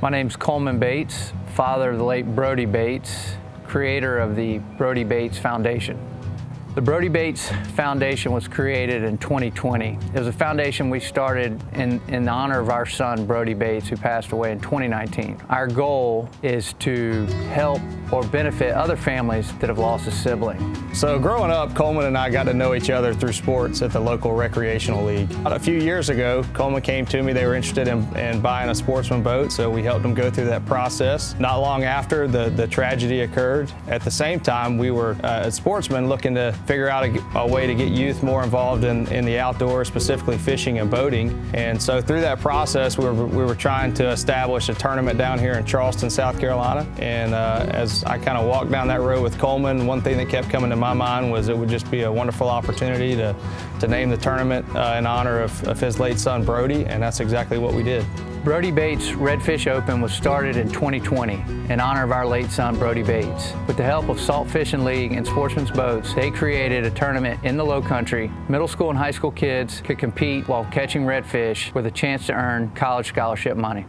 My name's Coleman Bates, father of the late Brody Bates, creator of the Brody Bates Foundation. The Brody Bates Foundation was created in 2020. It was a foundation we started in, in honor of our son, Brody Bates, who passed away in 2019. Our goal is to help or benefit other families that have lost a sibling. So growing up, Coleman and I got to know each other through sports at the local recreational league. A few years ago, Coleman came to me. They were interested in, in buying a sportsman boat, so we helped them go through that process. Not long after, the, the tragedy occurred. At the same time, we were, uh, as sportsmen, looking to figure out a, a, way to get youth more involved in, in the outdoors, specifically fishing and boating. And so through that process, we were, we were trying to establish a tournament down here in Charleston, South Carolina. And uh, as I kind of walked down that road with Coleman, one thing that kept coming to my mind was it would just be a wonderful opportunity to, to name the tournament uh, in honor of, of his late son, Brody, and that's exactly what we did. Brody Bates Redfish Open was started in 2020 in honor of our late son, Brody Bates. With the help of Salt Fishing League and Sportsman's Boats, they created a tournament in the low country. Middle school and high school kids could compete while catching redfish with a chance to earn college scholarship money.